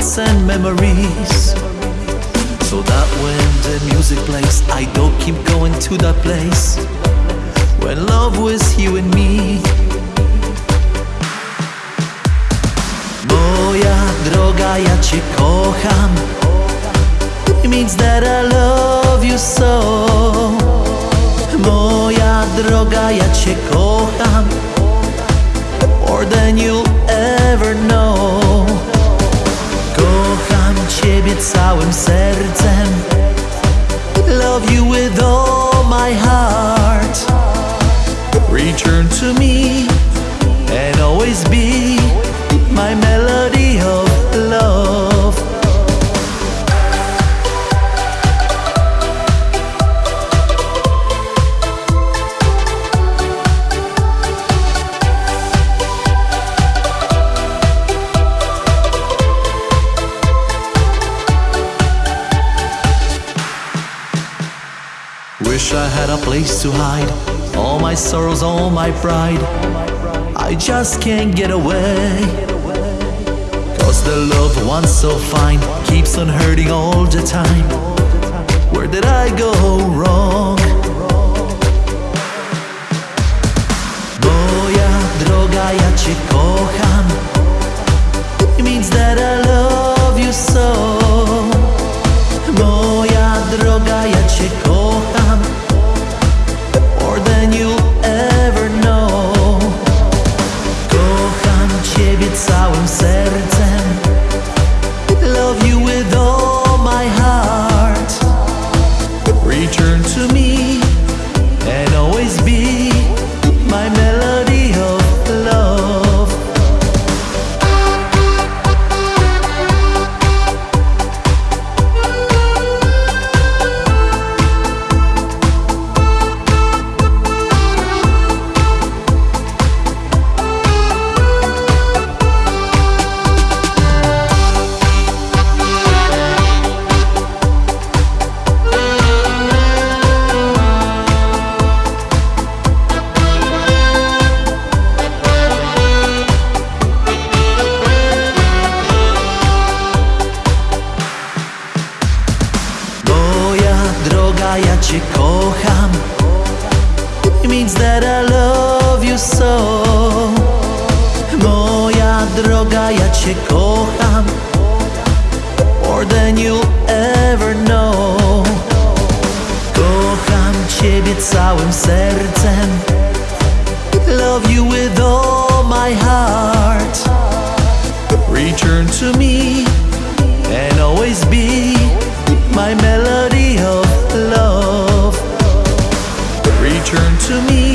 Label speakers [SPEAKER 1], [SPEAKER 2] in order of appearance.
[SPEAKER 1] thoughts and memories. So that when the music plays, I don't keep going to that place when love was you and me. Moja droga, ja cię kocham. It means that I love you so. Moja droga, ja cię kocham more than you'll Wish I had a place to hide all my sorrows, all my pride. I just can't get away. Cause the love once so fine keeps on hurting all the time. Where did I go wrong? More than ja Cię kocham. It means that I love you so. Moja droga, ja Cię kocham. More than you'll ever know. Kocham Ciebie całym sercem. Love you with all my heart. Return to me and always be my melody. to me.